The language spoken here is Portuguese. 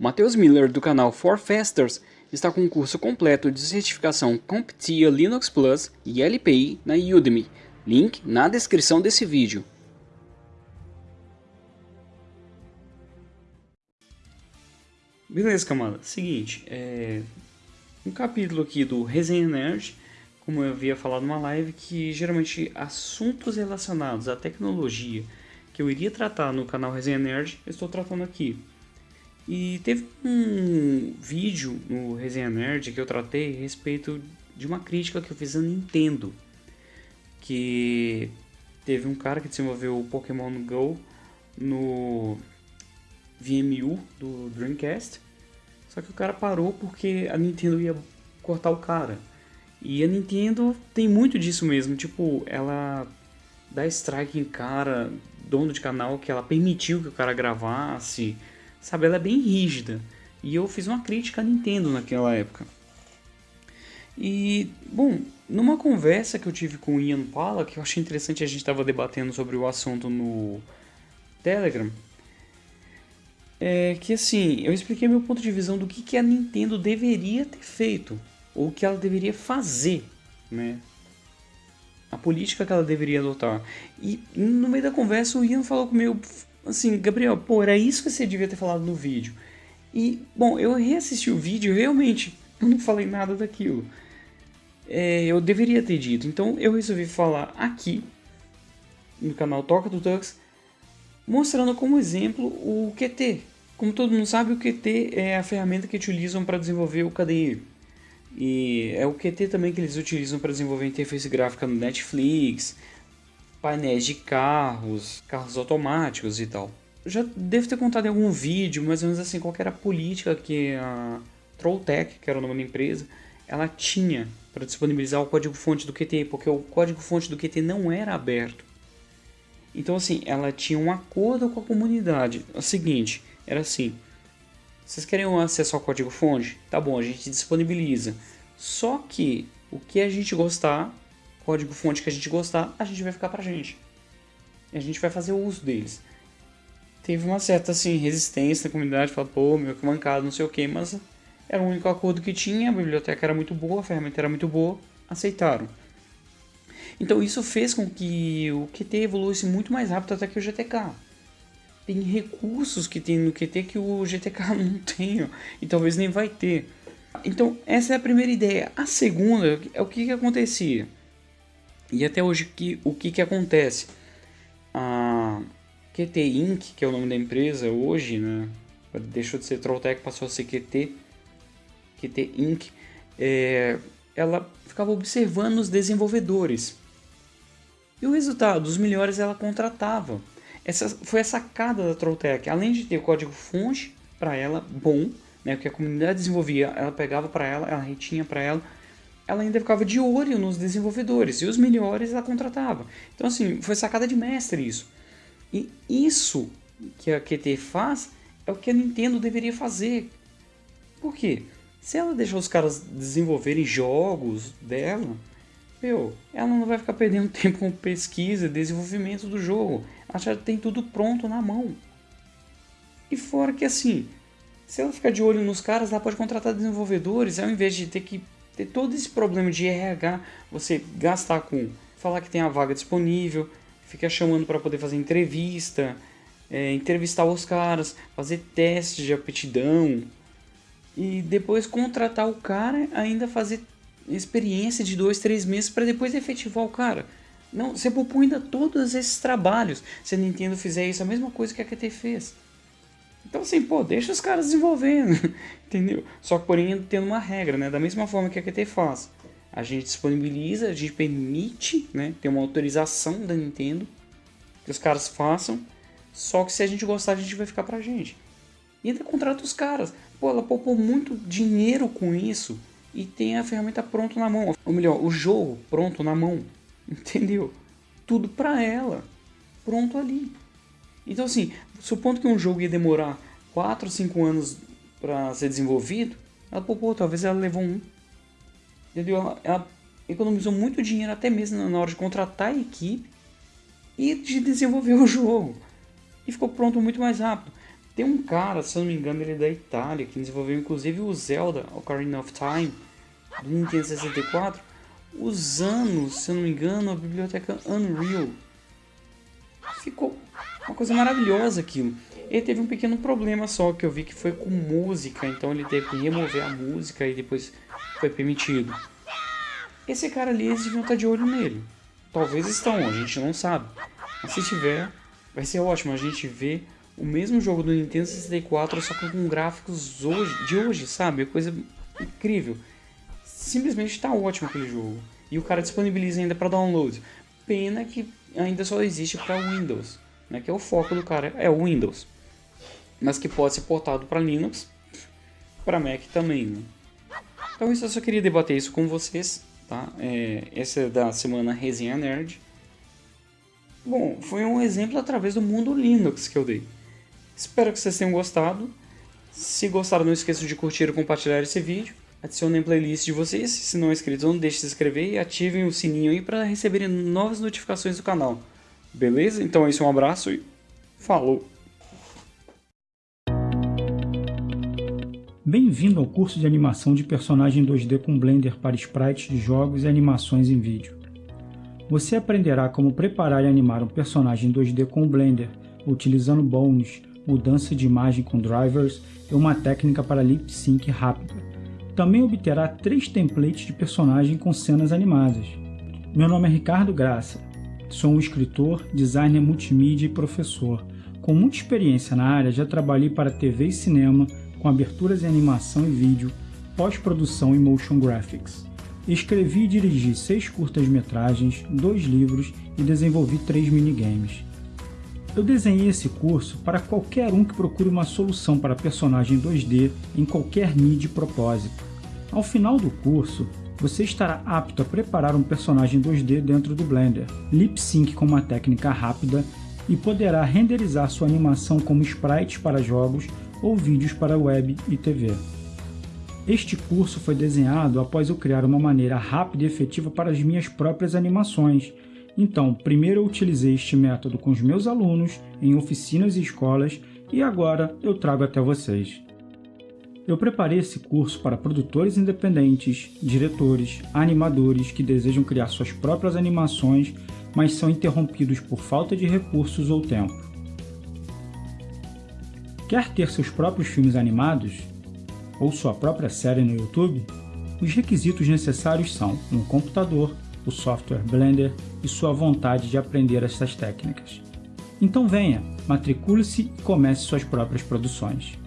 Matheus Miller do canal For Fasters está com um curso completo de certificação CompTIA Linux Plus e LPI na Udemy. Link na descrição desse vídeo. Beleza, camada. Seguinte, é... um capítulo aqui do Resenha Nerd, como eu havia falado numa live, que geralmente assuntos relacionados à tecnologia que eu iria tratar no canal Resenha Nerd, eu estou tratando aqui. E teve um vídeo no Resenha Nerd que eu tratei a respeito de uma crítica que eu fiz à Nintendo. Que teve um cara que desenvolveu o Pokémon GO no VMU do Dreamcast. Só que o cara parou porque a Nintendo ia cortar o cara. E a Nintendo tem muito disso mesmo, tipo, ela dá strike em cara, dono de canal, que ela permitiu que o cara gravasse, Sabe, ela é bem rígida. E eu fiz uma crítica à Nintendo naquela época. E, bom, numa conversa que eu tive com o Ian Pala, que eu achei interessante, a gente estava debatendo sobre o assunto no Telegram, é que assim, eu expliquei meu ponto de visão do que, que a Nintendo deveria ter feito, ou o que ela deveria fazer, né? A política que ela deveria adotar. E no meio da conversa o Ian falou comigo, assim, Gabriel, pô, era isso que você devia ter falado no vídeo. E, bom, eu reassisti o vídeo realmente eu não falei nada daquilo. É, eu deveria ter dito, então eu resolvi falar aqui no canal Toca do Tux, mostrando como exemplo o Qt. Como todo mundo sabe, o Qt é a ferramenta que utilizam para desenvolver o KDE. E é o Qt também que eles utilizam para desenvolver interface gráfica no Netflix, painéis de carros, carros automáticos e tal. já devo ter contado em algum vídeo, mais ou menos assim, qual era a política que a Trolltech, que era o nome da empresa, ela tinha para disponibilizar o código-fonte do Qt, porque o código-fonte do Qt não era aberto. Então assim, ela tinha um acordo com a comunidade. É o seguinte, era assim, vocês querem acesso ao código-fonte? Tá bom, a gente disponibiliza. Só que o que a gente gostar, código fonte que a gente gostar, a gente vai ficar pra gente. E a gente vai fazer o uso deles. Teve uma certa assim, resistência na comunidade, falou, pô, meu que mancado, não sei o que, mas era o único acordo que tinha, a biblioteca era muito boa, a ferramenta era muito boa, aceitaram. Então isso fez com que o Qt evoluísse muito mais rápido até que o GTK. Tem recursos que tem no Qt que o GTK não tem, e talvez nem vai ter. Então essa é a primeira ideia. A segunda é o que, que acontecia. E até hoje que, o que, que acontece? A QT Inc., que é o nome da empresa hoje, né? deixou de ser Trolltech, passou a ser QT, QT Inc., é, ela ficava observando os desenvolvedores. E o resultado, os melhores ela contratava. Essa foi a sacada da Trolltech. Além de ter o código fonte para ela bom, né, que a comunidade desenvolvia, ela pegava para ela, ela retinha para ela, ela ainda ficava de olho nos desenvolvedores e os melhores ela contratava. Então assim, foi sacada de mestre isso. E isso que a QT faz é o que a Nintendo deveria fazer. Por quê? Se ela deixar os caras desenvolverem jogos dela, meu, ela não vai ficar perdendo tempo com pesquisa e desenvolvimento do jogo. Ela já tem tudo pronto na mão. E fora que assim, se ela ficar de olho nos caras, ela pode contratar desenvolvedores ao invés de ter que ter todo esse problema de RH, você gastar com falar que tem a vaga disponível, ficar chamando para poder fazer entrevista, é, entrevistar os caras, fazer testes de aptidão e depois contratar o cara, ainda fazer experiência de dois, três meses para depois efetivar o cara. Não, você propõe ainda todos esses trabalhos. Se a Nintendo fizer isso, a mesma coisa que a QT fez. Então assim, pô, deixa os caras desenvolvendo, entendeu? Só que porém tendo uma regra, né? Da mesma forma que a QT faz. A gente disponibiliza, a gente permite, né? Tem uma autorização da Nintendo que os caras façam. Só que se a gente gostar, a gente vai ficar pra gente. E ainda contrata os caras. Pô, ela poupou muito dinheiro com isso e tem a ferramenta pronta na mão. Ou melhor, o jogo pronto na mão. Entendeu? Tudo pra ela. Pronto ali. Então assim, supondo que um jogo ia demorar 4 ou 5 anos para ser desenvolvido, ela poupou, talvez ela levou um. Entendeu? Ela, ela, economizou muito dinheiro até mesmo na hora de contratar a equipe e de desenvolver o jogo. E ficou pronto muito mais rápido. Tem um cara, se eu não me engano, ele é da Itália, que desenvolveu inclusive o Zelda Ocarina of Time do Nintendo 64, usando, se eu não me engano, a biblioteca Unreal. Ficou uma coisa maravilhosa aquilo. Ele teve um pequeno problema só, que eu vi que foi com música, então ele teve que remover a música e depois foi permitido. Esse cara ali, eles deviam estar de olho nele. Talvez estão, a gente não sabe. Mas se tiver, vai ser ótimo a gente ver o mesmo jogo do Nintendo 64, só que com gráficos hoje, de hoje, sabe? Coisa incrível. Simplesmente está ótimo aquele jogo. E o cara disponibiliza ainda para download. Pena que ainda só existe para Windows, né? Que é o foco do cara, é o Windows. Mas que pode ser portado para Linux, para Mac também, né? Então isso eu só queria debater isso com vocês, tá? É, essa é da semana Resenha Nerd. Bom, foi um exemplo através do mundo Linux que eu dei. Espero que vocês tenham gostado. Se gostaram, não esqueçam de curtir e compartilhar esse vídeo. Adicionem playlist de vocês. Se não é inscrito, não deixe de se inscrever e ativem o sininho aí para receberem novas notificações do canal. Beleza? Então é isso, um abraço e falou! Bem-vindo ao curso de animação de personagem 2D com Blender para sprites de jogos e animações em vídeo. Você aprenderá como preparar e animar um personagem 2D com Blender, utilizando bones, mudança de imagem com drivers e uma técnica para lip sync rápida. Também obterá três templates de personagem com cenas animadas. Meu nome é Ricardo Graça, sou um escritor, designer multimídia e professor. Com muita experiência na área, já trabalhei para TV e cinema, com aberturas em animação e vídeo, pós-produção e motion graphics. Escrevi e dirigi seis curtas-metragens, dois livros e desenvolvi três minigames. Eu desenhei esse curso para qualquer um que procure uma solução para personagem 2D em qualquer mídia e propósito. Ao final do curso, você estará apto a preparar um personagem 2D dentro do Blender, lip sync com uma técnica rápida e poderá renderizar sua animação como sprites para jogos ou vídeos para web e TV. Este curso foi desenhado após eu criar uma maneira rápida e efetiva para as minhas próprias animações então, primeiro eu utilizei este método com os meus alunos, em oficinas e escolas, e agora eu trago até vocês. Eu preparei esse curso para produtores independentes, diretores, animadores que desejam criar suas próprias animações, mas são interrompidos por falta de recursos ou tempo. Quer ter seus próprios filmes animados? Ou sua própria série no YouTube? Os requisitos necessários são um computador, o software Blender e sua vontade de aprender essas técnicas. Então venha, matricule-se e comece suas próprias produções.